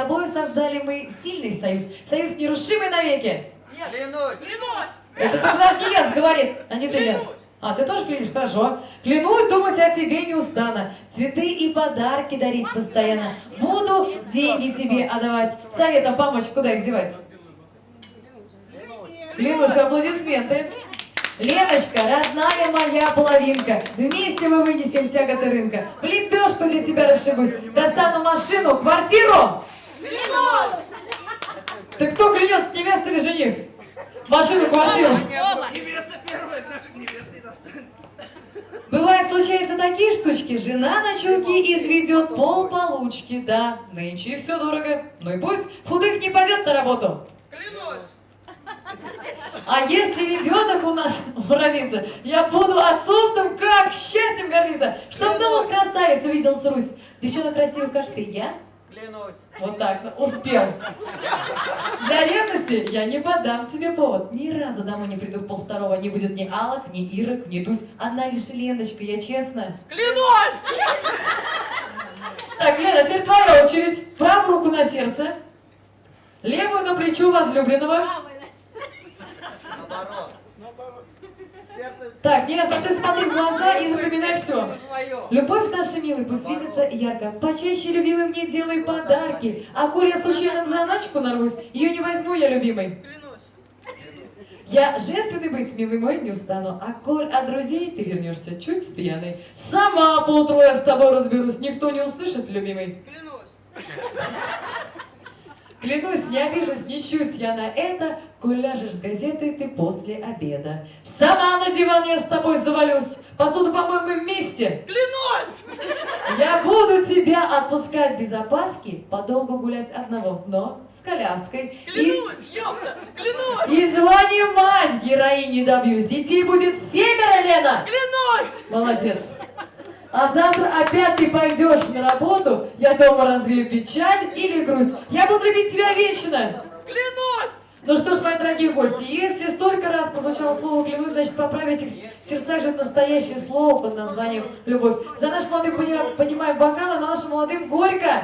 тобой создали мы сильный союз. Союз нерушимый навеки. Клянусь! Клянусь! Это только наш Гелец говорит, а не ты. Клянусь. А, ты тоже клянешь? Хорошо. Клянусь думать о тебе не устану. Цветы и подарки дарить постоянно. Буду деньги тебе отдавать. Советом помочь, куда их девать? Клянусь, аплодисменты. Леночка, родная моя половинка, вместе мы вынесем тяготы рынка. В лепешку для тебя расшибусь, достану машину, квартиру. Клянусь! Ты кто клянется, невеста или жених? Машину, квартиру. Невеста первая, значит невеста и достанет. Бывает, случаются такие штучки, жена на чулки изведет пол получки, да, нынче все дорого, ну и пусть худых не пойдет на работу. Клянусь! А если ребенок у нас родится, я буду отцовством как счастьем гордиться, чтоб дома красавец увидел Русь. Девчонок красивых, как ты, я? Клянусь! Вот так, ну, успел. Для ревности я не подам тебе повод. Ни разу домой не приду в полвторого. Не будет ни Алок, ни Ирок, ни Тусь. Одна лишь Леночка, я честно. Клянусь! Так, Лена, теперь твоя очередь. Правую руку на сердце. Левую на плечо возлюбленного. Наоборот. Сердце... Так, ясно, ты смотри в глаза и. Любовь наша, милый, пусть светится ярко. Почаще, любимый, мне делай подарки. А коль я случайно на заначку нарвусь, ее не возьму я, любимый. Клянусь. Я женственный быть, милый мой, не устану. А коль от друзей ты вернешься чуть пьяный, сама поутру я с тобой разберусь, никто не услышит, любимый. Клянусь. Клянусь, не обижусь, не чусь я на это, коль ляжешь с газетой ты после обеда. Сама на диван я с тобой завалюсь, посуду помоем мы вместе. Клянусь! Я буду тебя отпускать без опаски, подолгу гулять одного, но с коляской. И, Клянусь, ёпта! Клянусь! и звание мать героини добьюсь. Детей будет семеро, Лена! Клянусь! Молодец. А завтра опять ты пойдешь на работу, я дома развею печаль или грусть. Я буду любить тебя вечно. Клянусь! Ну что ж, мои дорогие гости, если столько раз прозвучало слово «клянусь», значит, поправить их сердцах живет настоящее слово под названием «любовь». За нашим молодым пони- поднимаем бокалы, а нашим молодым горько.